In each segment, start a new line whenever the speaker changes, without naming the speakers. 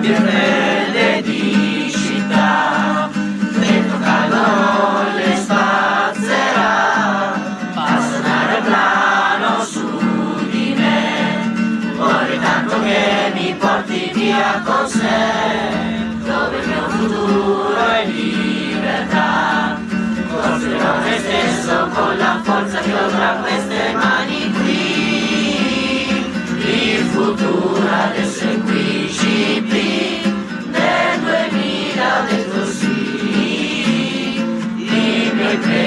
Birrelle di città, vento caldo le spazzerà, passare plano su di me, vorrei tanto che mi porti via con sé, forza che ho tra queste mani qui, il futuro adesso è qui, CP. Amen.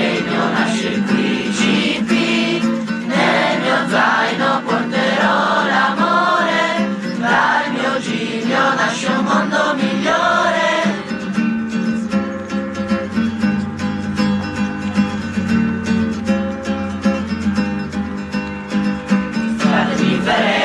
Amen.